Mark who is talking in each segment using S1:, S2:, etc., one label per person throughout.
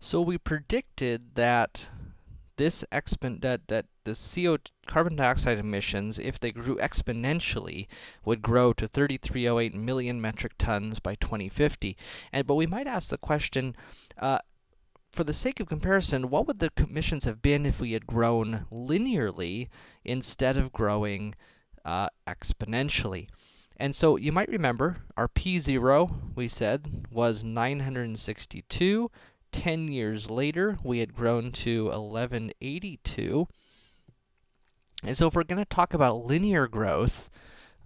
S1: So we predicted that this expon that that the CO carbon dioxide emissions, if they grew exponentially, would grow to 3308 million metric tons by 2050. And but we might ask the question, uh, for the sake of comparison, what would the emissions have been if we had grown linearly instead of growing uh, exponentially? And so you might remember our P0 we said was 962 10 years later, we had grown to 1182. And so if we're going to talk about linear growth,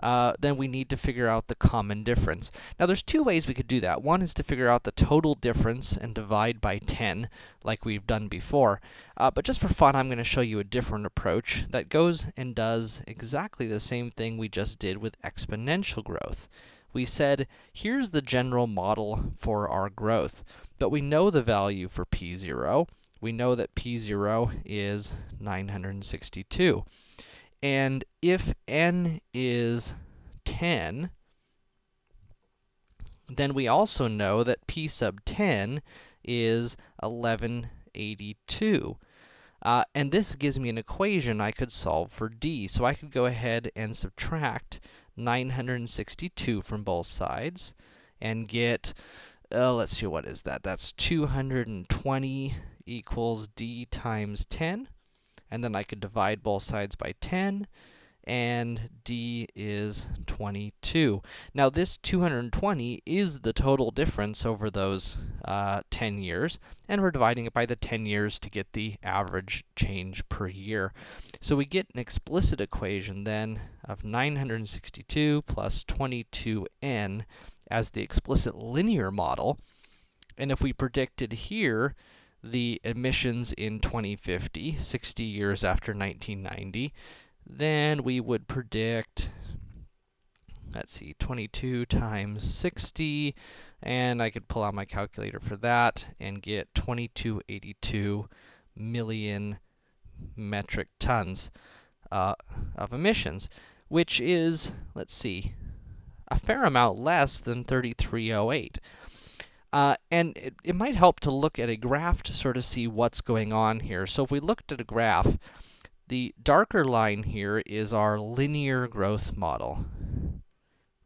S1: uh, then we need to figure out the common difference. Now, there's two ways we could do that. One is to figure out the total difference and divide by 10, like we've done before. Uh, but just for fun, I'm going to show you a different approach that goes and does exactly the same thing we just did with exponential growth we said, here's the general model for our growth. But we know the value for p0. We know that p0 is 962. And if n is 10, then we also know that p sub 10 is 1182. Uh, and this gives me an equation I could solve for d. So I could go ahead and subtract 962 from both sides and get, uh, let's see, what is that? That's 220 equals d times 10. And then I could divide both sides by 10, and d is 22. Now, this 220 is the total difference over those uh, 10 years, and we're dividing it by the 10 years to get the average change per year. So we get an explicit equation then of 962 plus 22n as the explicit linear model. And if we predicted here the emissions in 2050, 60 years after 1990, then we would predict, let's see, 22 times 60, and I could pull out my calculator for that and get 2282 million metric tons uh, of emissions, which is, let's see, a fair amount less than 3308. Uh, and it, it might help to look at a graph to sort of see what's going on here. So if we looked at a graph, the darker line here is our linear growth model.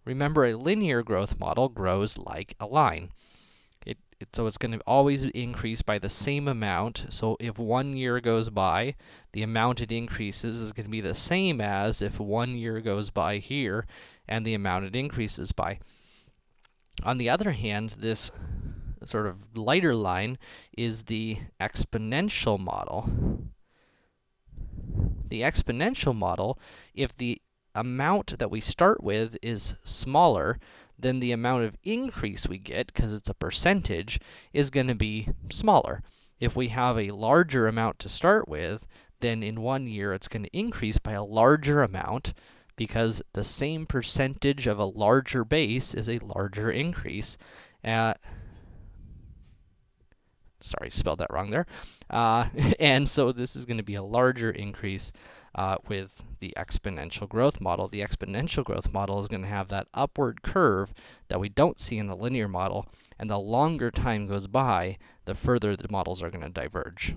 S1: Remember, a linear growth model grows like a line. It, it, so it's going to always increase by the same amount. So if one year goes by, the amount it increases is going to be the same as if one year goes by here, and the amount it increases by. On the other hand, this sort of lighter line is the exponential model the exponential model, if the amount that we start with is smaller, then the amount of increase we get, because it's a percentage, is going to be smaller. If we have a larger amount to start with, then in one year it's going to increase by a larger amount, because the same percentage of a larger base is a larger increase. Uh, sorry, spelled that wrong there. Uh, and so this is going to be a larger increase uh, with the exponential growth model. The exponential growth model is going to have that upward curve that we don't see in the linear model, and the longer time goes by, the further the models are going to diverge.